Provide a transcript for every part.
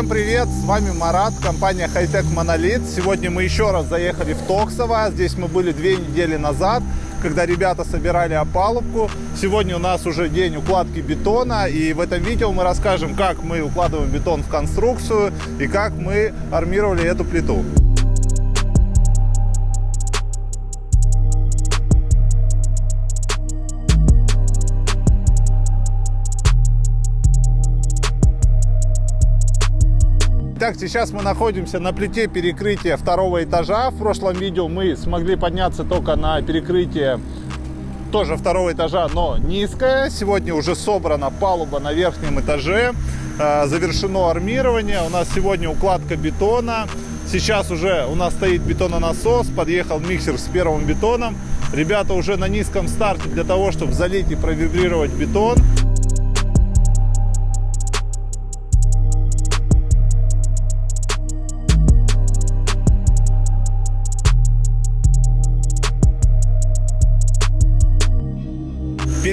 Всем привет, с вами Марат, компания Hightech Monolith. Сегодня мы еще раз заехали в Токсово. Здесь мы были две недели назад, когда ребята собирали опалубку. Сегодня у нас уже день укладки бетона, и в этом видео мы расскажем, как мы укладываем бетон в конструкцию и как мы армировали эту плиту. Итак, сейчас мы находимся на плите перекрытия второго этажа. В прошлом видео мы смогли подняться только на перекрытие тоже второго этажа, но низкое. Сегодня уже собрана палуба на верхнем этаже. Э, завершено армирование. У нас сегодня укладка бетона. Сейчас уже у нас стоит бетононасос. Подъехал миксер с первым бетоном. Ребята уже на низком старте для того, чтобы залить и провибрировать бетон.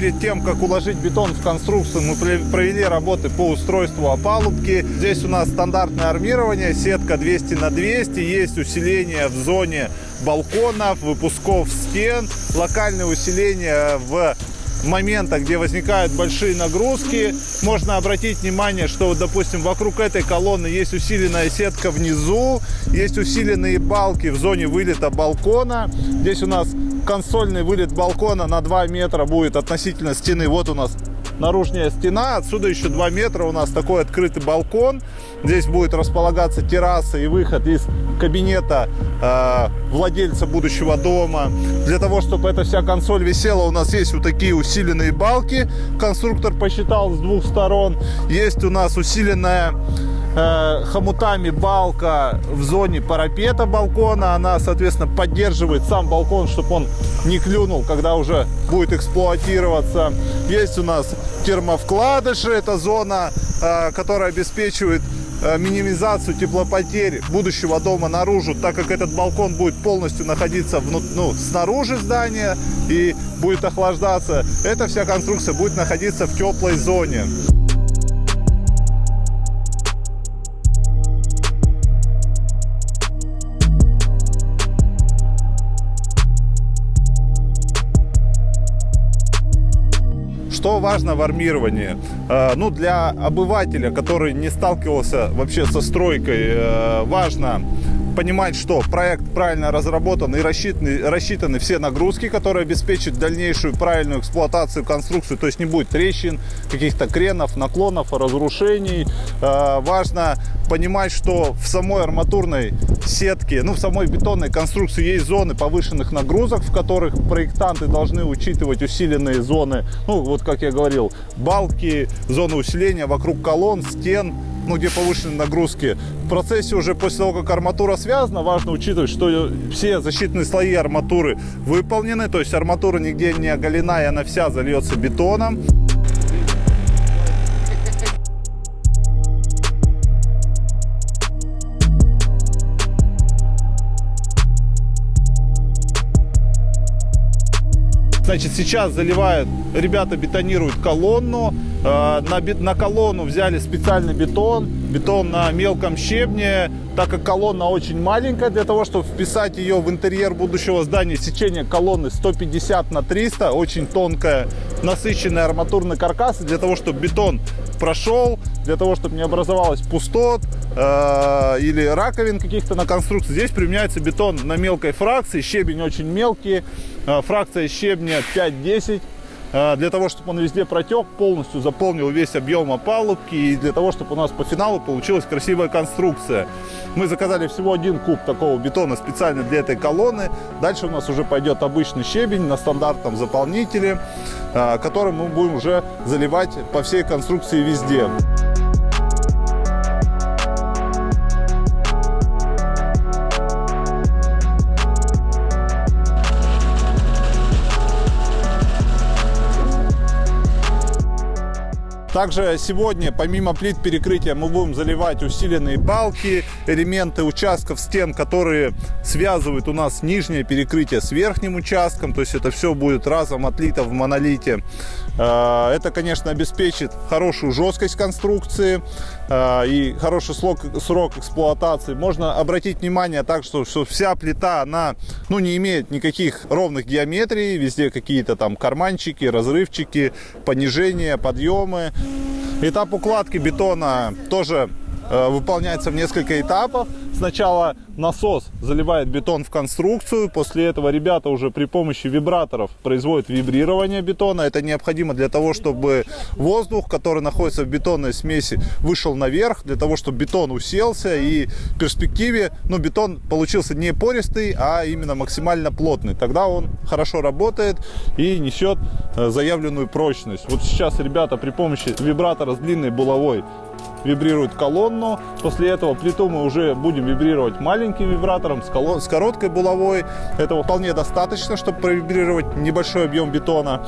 Перед тем, как уложить бетон в конструкцию, мы провели работы по устройству опалубки. Здесь у нас стандартное армирование, сетка 200 на 200, есть усиление в зоне балконов, выпусков стен, локальное усиление в моментах, где возникают большие нагрузки. Можно обратить внимание, что, допустим, вокруг этой колонны есть усиленная сетка внизу, есть усиленные балки в зоне вылета балкона. Здесь у нас консольный вылет балкона на 2 метра будет относительно стены. Вот у нас наружная стена. Отсюда еще 2 метра у нас такой открытый балкон. Здесь будет располагаться терраса и выход из кабинета э, владельца будущего дома. Для того, чтобы эта вся консоль висела, у нас есть вот такие усиленные балки. Конструктор посчитал с двух сторон. Есть у нас усиленная Э, хомутами балка в зоне парапета балкона. Она, соответственно, поддерживает сам балкон, чтобы он не клюнул, когда уже будет эксплуатироваться. Есть у нас термовкладыши. Это зона, э, которая обеспечивает э, минимизацию теплопотерь будущего дома наружу, так как этот балкон будет полностью находиться вну, ну, снаружи здания и будет охлаждаться. Эта вся конструкция будет находиться в теплой зоне. Что важно в армировании? Э, ну, для обывателя, который не сталкивался вообще со стройкой, э, важно понимать, что проект правильно разработан и рассчитаны, рассчитаны все нагрузки, которые обеспечат дальнейшую правильную эксплуатацию конструкции, то есть не будет трещин, каких-то кренов, наклонов, разрушений. Э, важно понимать, что в самой арматурной сетке, ну в самой бетонной конструкции есть зоны повышенных нагрузок, в которых проектанты должны учитывать усиленные зоны, ну вот как я говорил, балки, зоны усиления вокруг колонн, стен, ну, где повышенные нагрузки. В процессе уже после того, как арматура связана, важно учитывать, что все защитные слои арматуры выполнены, то есть арматура нигде не оголена, и она вся зальется бетоном. Значит, сейчас заливают, ребята бетонируют колонну. Э, на, на колонну взяли специальный бетон, бетон на мелком щебне. Так как колонна очень маленькая, для того, чтобы вписать ее в интерьер будущего здания, сечение колонны 150 на 300, очень тонкая, насыщенная арматурный каркас. Для того, чтобы бетон прошел, для того, чтобы не образовалось пустот э, или раковин каких-то на конструкции. Здесь применяется бетон на мелкой фракции, щебень очень мелкий, э, фракция щебня 5-10 э, для того, чтобы он везде протек, полностью заполнил весь объем опалубки и для того, чтобы у нас по финалу получилась красивая конструкция. Мы заказали всего один куб такого бетона специально для этой колонны. Дальше у нас уже пойдет обычный щебень на стандартном заполнителе, э, который мы будем уже заливать по всей конструкции везде. Также сегодня, помимо плит перекрытия, мы будем заливать усиленные балки, элементы участков стен, которые связывают у нас нижнее перекрытие с верхним участком. То есть это все будет разом отлито в монолите. Э, это, конечно, обеспечит хорошую жесткость конструкции э, и хороший срок, эксплуатации. Можно обратить внимание так, что, вся плита, она ну, не имеет никаких ровных геометрий. Везде какие-то там карманчики, разрывчики, понижения, подъемы. Этап укладки бетона тоже выполняется в несколько этапов. Сначала насос заливает бетон в конструкцию, после этого ребята уже при помощи вибраторов производят вибрирование бетона. Это необходимо для того, чтобы воздух, который находится в бетонной смеси, вышел наверх, для того, чтобы бетон уселся и в перспективе ну, бетон получился не пористый, а именно максимально плотный. Тогда он хорошо работает и несет э, заявленную прочность. Вот сейчас ребята при помощи вибратора с длинной булавой вибрирует колонну. После этого плиту мы уже будем вибрировать маленьким вибратором с, колон... с короткой булавой. Этого вполне достаточно, чтобы провибрировать небольшой объем бетона.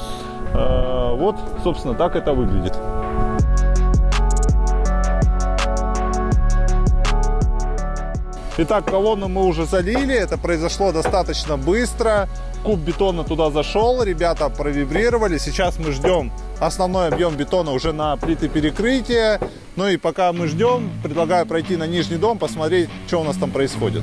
Э, вот, собственно, так это выглядит. Итак, колонну мы уже залили, это произошло достаточно быстро. Куб бетона туда зашел, ребята провибрировали. Сейчас мы ждем основной объем бетона уже на плиты перекрытия. Ну и пока мы ждем, предлагаю пройти на нижний дом, посмотреть, что у нас там происходит.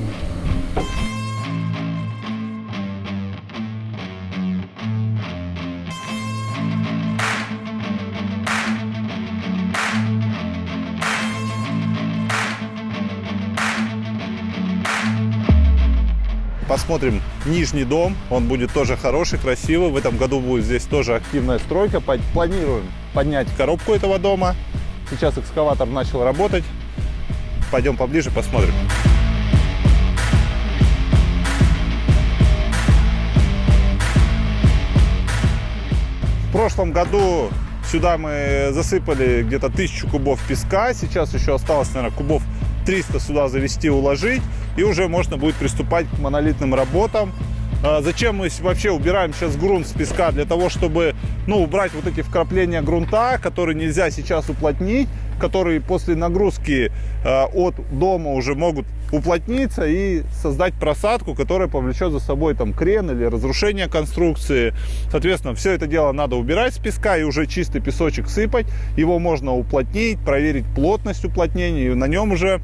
Посмотрим нижний дом. Он будет тоже хороший, красивый. В этом году будет здесь тоже активная стройка. Планируем поднять коробку этого дома. Сейчас экскаватор начал работать. Пойдем поближе, посмотрим. В прошлом году сюда мы засыпали где-то тысячу кубов песка. Сейчас еще осталось, наверное, кубов 300 сюда завести, уложить, и уже можно будет приступать к монолитным работам. А зачем мы вообще убираем сейчас грунт с песка? Для того, чтобы ну, убрать вот эти вкрапления грунта, которые нельзя сейчас уплотнить, которые после нагрузки э, от дома уже могут уплотниться и создать просадку, которая повлечет за собой там крен или разрушение конструкции. Соответственно, все это дело надо убирать с песка и уже чистый песочек сыпать. Его можно уплотнить, проверить плотность уплотнения и на нем уже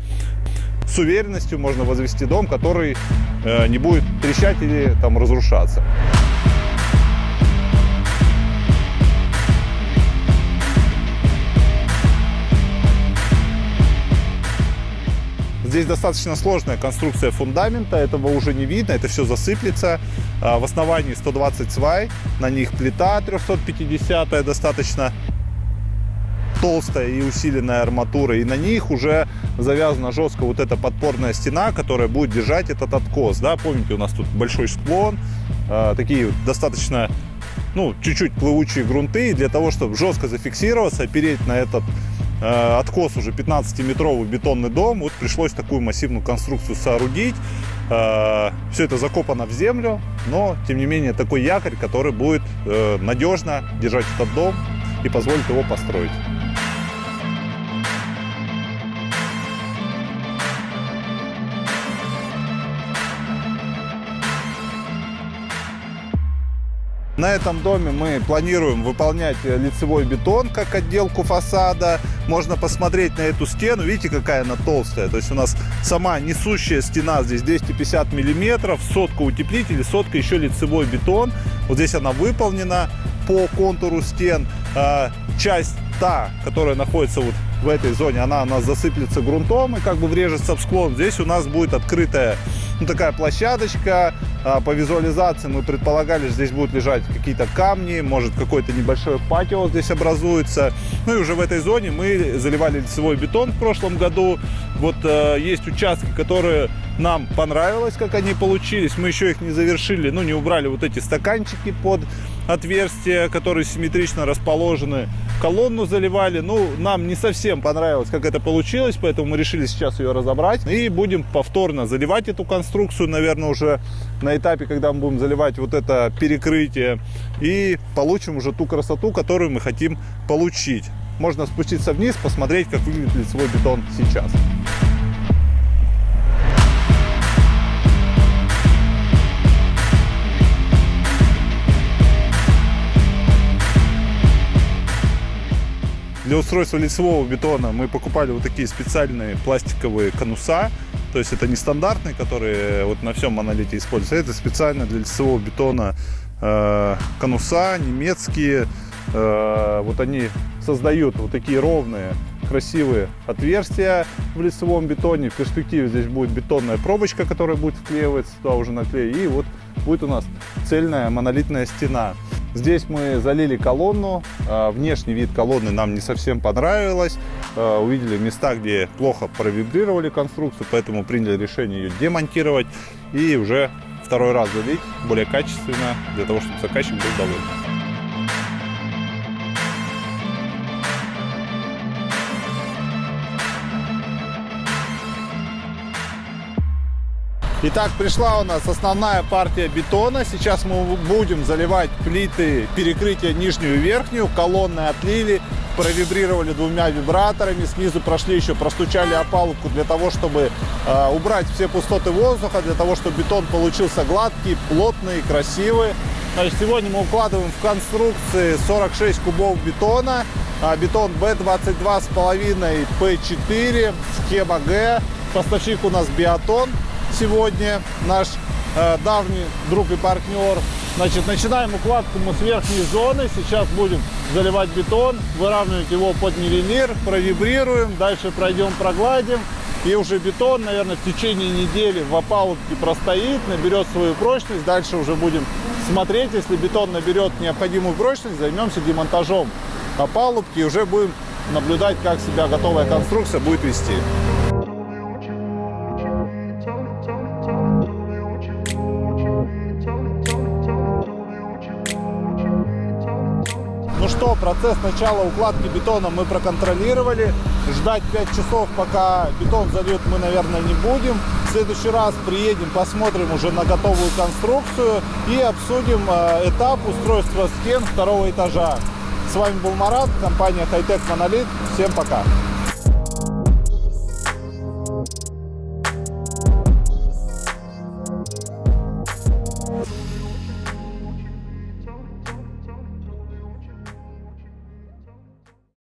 с уверенностью можно возвести дом, который э, не будет трещать или там разрушаться. Здесь достаточно сложная конструкция фундамента, этого уже не видно, это все засыплется. А, в основании 120 свай, на них плита 350 достаточно толстая и усиленная арматура, и на них уже завязана жестко вот эта подпорная стена, которая будет держать этот откос. Да? Помните, у нас тут большой склон, э, такие достаточно, ну, чуть-чуть плывучие грунты, и для того, чтобы жестко зафиксироваться, опереть на этот Э, откос уже 15-метровый бетонный дом. Вот пришлось такую массивную конструкцию соорудить. Э, Все это закопано в землю, но тем не менее такой якорь, который будет э, надежно держать этот дом и позволит его построить. На этом доме мы планируем выполнять лицевой бетон как отделку фасада. Можно посмотреть на эту стену. Видите, какая она толстая. То есть у нас сама несущая стена здесь 250 миллиметров. Сотка утеплитель, сотка еще лицевой бетон. Вот здесь она выполнена по контуру стен. А, часть та, которая находится вот в этой зоне, она у нас засыплется грунтом и как бы врежется в склон. Здесь у нас будет открытая ну, такая площадочка. А, по визуализации мы предполагали, что здесь будут лежать какие-то камни, может какое-то небольшое патио здесь образуется. Ну и уже в этой зоне мы заливали лицевой бетон в прошлом году. Вот э, есть участки, которые нам понравилось, как они получились. Мы еще их не завершили, ну не убрали вот эти стаканчики под отверстия, которые симметрично расположены. Колонну заливали. Ну, нам не совсем понравилось, как это получилось, поэтому мы решили сейчас ее разобрать. И будем повторно заливать эту конструкцию, наверное, уже на этапе, когда мы будем заливать вот это перекрытие. И получим уже ту красоту, которую мы хотим получить. Можно спуститься вниз, посмотреть, как выглядит лицевой бетон сейчас. Для устройства лицевого бетона мы покупали вот такие специальные пластиковые конуса. То есть это не стандартные, которые вот на всем монолите используются. Это специально для лицевого бетона э, конуса немецкие. Э, вот они создают вот такие ровные красивые отверстия в лицевом бетоне. В перспективе здесь будет бетонная пробочка, которая будет вклеиваться туда уже на клей. И вот будет у нас цельная монолитная стена. Здесь мы залили колонну. А, внешний вид колонны нам не совсем понравилось. А, увидели места, где плохо провибрировали конструкцию, поэтому приняли решение ее демонтировать и уже второй раз залить более качественно, для того, чтобы заказчик был доволен. Итак, пришла у нас основная партия бетона. Сейчас мы будем заливать плиты перекрытия нижнюю и верхнюю. Колонны отлили, провибрировали двумя вибраторами. Снизу прошли еще, простучали опалубку для того, чтобы э, убрать все пустоты воздуха, для того, чтобы бетон получился гладкий, плотный, красивый. Значит, сегодня мы укладываем в конструкции 46 кубов бетона. А, бетон B22,5 P4, схема G. Поставщик у нас Биотон сегодня наш э, давний друг и партнер. Значит, начинаем укладку мы с верхней зоны. Сейчас будем заливать бетон, выравнивать его под нивелир, провибрируем, дальше пройдем, прогладим. И уже бетон, наверное, в течение недели в опалубке простоит, наберет свою прочность. Дальше уже будем смотреть, если бетон наберет необходимую прочность, займемся демонтажом опалубки и уже будем наблюдать, как себя готовая конструкция будет вести. Что, процесс начала укладки бетона мы проконтролировали. Ждать 5 часов, пока бетон зальет, мы, наверное, не будем. В следующий раз приедем, посмотрим уже на готовую конструкцию и обсудим э, этап устройства стен второго этажа. С вами был Марат, компания Hightech Monolith. Всем пока!